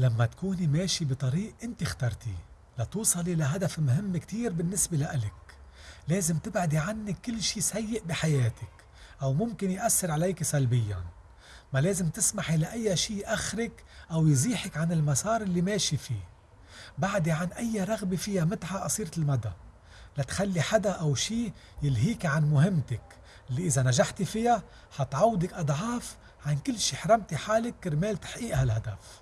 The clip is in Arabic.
لما تكوني ماشي بطريق انت اخترتيه لتوصلي لهدف مهم كتير بالنسبة لإلك لازم تبعدي عنك كل شي سيء بحياتك أو ممكن يأثر عليك سلبيا. ما لازم تسمحي لأي شي يأخرك أو يزيحك عن المسار اللي ماشي فيه. بعدي عن أي رغبة فيها متعة قصيرة المدى. لا تخلي حدا أو شي يلهيك عن مهمتك اللي إذا نجحتي فيها حتعوضك أضعاف عن كل شي حرمتي حالك كرمال تحقيق هالهدف.